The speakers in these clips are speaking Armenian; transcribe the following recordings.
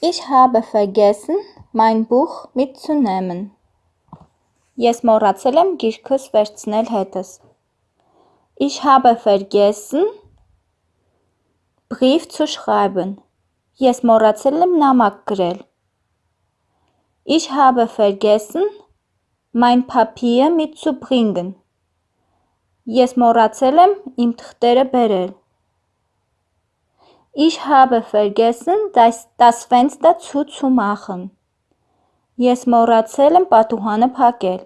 Ich habe vergessen, mein Buch mitzunehmen։ Ես մոռացել եմ գիրքս վերցնել հետս։ Ich habe vergessen, Brief zu schreiben։ Ես մոռացել եմ նամակ գրել։ Ich habe vergessen, mein Papier mitzubringen։ Ես մոռացել եմ իմ թղթերը բերել։ Ich habe vergessen, das, das Fenster zuzumachen։ Ես մոռացել եմ պատուհանը փակել։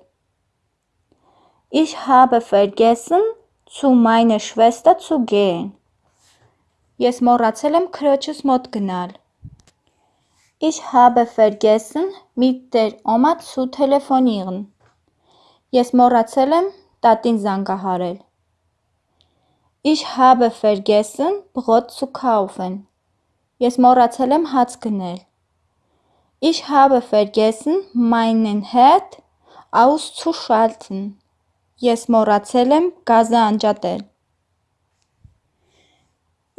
Ich habe vergessen, zu meiner Schwester zu gehen։ Ես մոռացել եմ քրոջս մոտ գնալ։ Ich habe vergessen, mit der Oma zu telefonieren։ Ես մոռացել եմ տատին զանգահարել։ Ich habe vergessen, Brot zu kaufen։ Ես մոռացել եմ հաց գնել։ Ich habe vergessen, meinen Herd auszuschalten։ Ես մոռացել եմ գազը անջատել։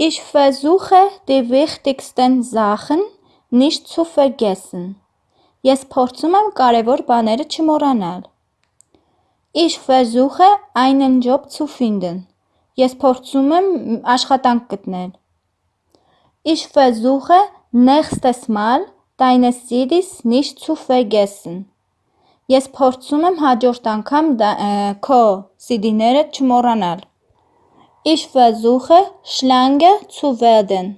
Ich versuche, die wichtigsten Sachen nicht zu vergessen։ Ես փորձում եմ կարևոր բաները չմոռանալ։ Ich versuche, einen Job zu finden։ Ես փորձում եմ աշխատանք գտնել։ Ich versuche, nächstes Mal deine CDs nicht zu vergessen։ Ես փորձում եմ հաջորդ անգամ քո CD-ները չմոռանալ։ Ich versuche, schlanke zu werden։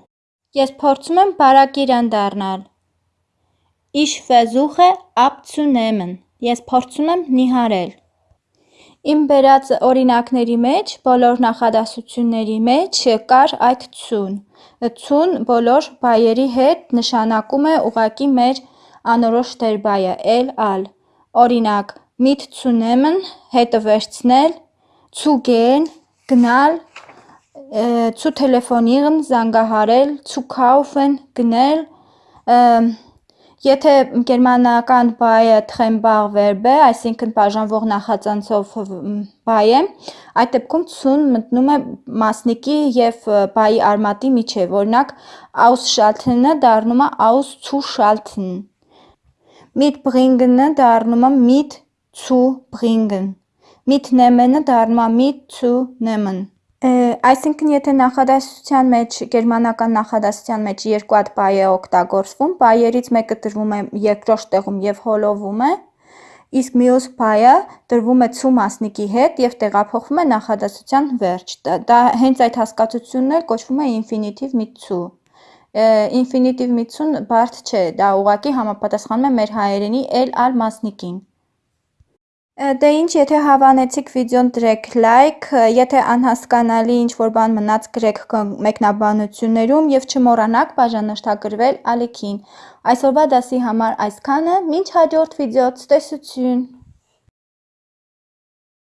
Ես փորձում եմ բարակիրան դառնալ։ Ich versuche, abzunehmen։ Ես փորձում եմ նիհարել։ Իմ բերած օրինակների մեջ, բոլոր նախադասությունների մեջ կար այդ ցուն։ Ցուն բոլոր բայերի հետ նշանակում է ուղակի մեր անորոշ դերբայը էլ ալ։ Օրինակ, mitzunehmen հետը վերցնել, gehen գնալ, zu telefonieren զանգահարել, zu kaufen գնել, Եթե գերմանական բայը Trennbar verb է, այսինքն բաժանվող նախածանցով բայ է, այդ դեպքում ցուն մտնում է մասնիկի եւ բայի արմատի միջև, օրինակ ausschalten-ը դառնում է auszuschalten։ Mitbringen-ը դառնում է mit zu bringen։ Mitnehmen-ը դառնում է mitzunehmen։ Այսինքն եթե նախադասության մեջ գերմանական նախադասության մեջ երկու հատ բայ է օգտագործվում, բայերից մեկը տրվում է երկրորդ տեղում եւ հոլովում է, իսկ մյուս բայը տրվում է ցու մասնիկի հետ եւ տեղափոխվում է նախադասության վերջ։ Դա հենց այդ հասկացությունն էլ կոչվում է zu։ Infinitive mit zu-ն բարդ չէ, դա ուղղակի համապատասխանում է մեր հայերենի էլ ալ մասնիկին։ Դե ինչ, եթե հավանեցիք վիդեոն դրեք լայք, եթե անհասկանալի ինչ-որ բան մնաց գրեք մեկնաբանություններում եւ չմոռանաք բաժանորդագրվել ալիքին։ Այսօրվա դասի համար այսքանը, մինչ հաջորդ վիդեո ցտեսություն։